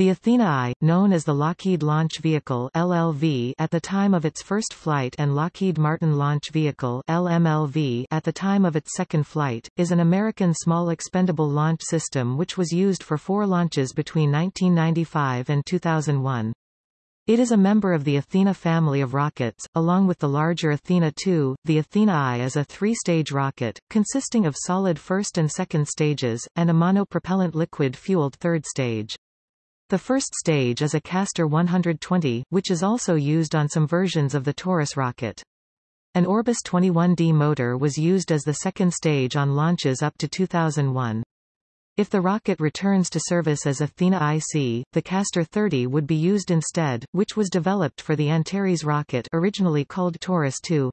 The Athena I, known as the Lockheed Launch Vehicle LLV at the time of its first flight and Lockheed Martin Launch Vehicle LMLV at the time of its second flight, is an American small expendable launch system which was used for four launches between 1995 and 2001. It is a member of the Athena family of rockets, along with the larger Athena II. The Athena I is a three-stage rocket, consisting of solid first and second stages, and a monopropellant liquid-fueled third stage. The first stage is a Castor 120, which is also used on some versions of the Taurus rocket. An Orbus 21D motor was used as the second stage on launches up to 2001. If the rocket returns to service as Athena IC, the Castor 30 would be used instead, which was developed for the Antares rocket originally called Taurus 2.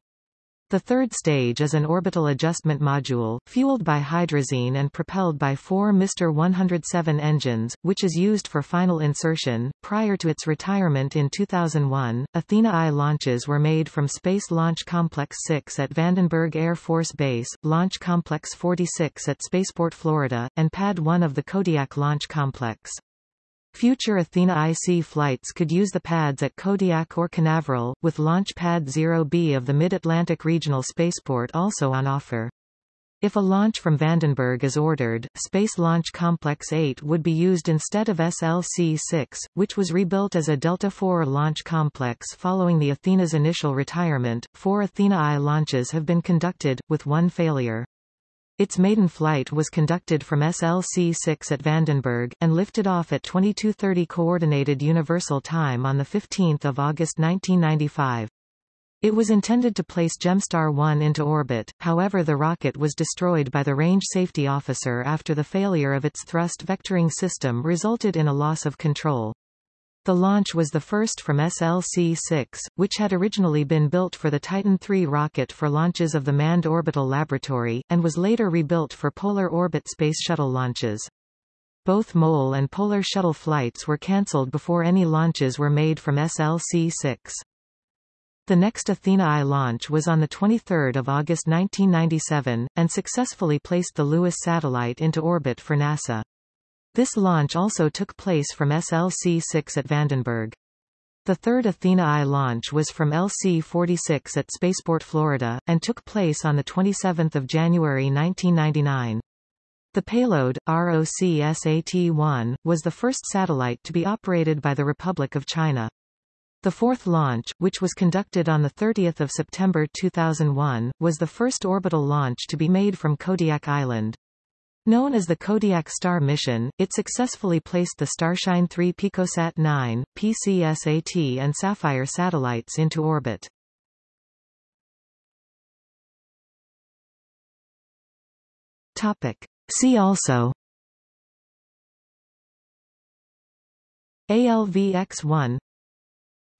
The third stage is an orbital adjustment module, fueled by hydrazine and propelled by four Mr. 107 engines, which is used for final insertion. Prior to its retirement in 2001, Athena I launches were made from Space Launch Complex 6 at Vandenberg Air Force Base, Launch Complex 46 at Spaceport Florida, and Pad 1 of the Kodiak Launch Complex. Future Athena IC flights could use the pads at Kodiak or Canaveral, with Launch Pad 0B of the Mid-Atlantic Regional Spaceport also on offer. If a launch from Vandenberg is ordered, Space Launch Complex 8 would be used instead of SLC-6, which was rebuilt as a Delta IV launch complex following the Athena's initial retirement. Four Athena I launches have been conducted, with one failure. Its maiden flight was conducted from SLC-6 at Vandenberg, and lifted off at 2230 Coordinated Universal Time on 15 August 1995. It was intended to place Gemstar 1 into orbit, however the rocket was destroyed by the range safety officer after the failure of its thrust vectoring system resulted in a loss of control. The launch was the first from SLC-6, which had originally been built for the Titan III rocket for launches of the Manned Orbital Laboratory, and was later rebuilt for Polar Orbit Space Shuttle launches. Both MOL and Polar Shuttle flights were cancelled before any launches were made from SLC-6. The next Athena I launch was on 23 August 1997, and successfully placed the Lewis satellite into orbit for NASA. This launch also took place from SLC-6 at Vandenberg. The third Athena I launch was from LC-46 at Spaceport Florida, and took place on 27 January 1999. The payload, ROCSAT-1, was the first satellite to be operated by the Republic of China. The fourth launch, which was conducted on 30 September 2001, was the first orbital launch to be made from Kodiak Island. Known as the Kodiak Star mission, it successfully placed the Starshine 3 Picosat 9, PCSAT and Sapphire satellites into orbit. Topic. See also ALV-X1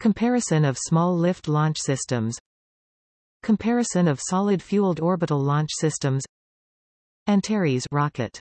Comparison of small lift launch systems Comparison of solid-fueled orbital launch systems Antares rocket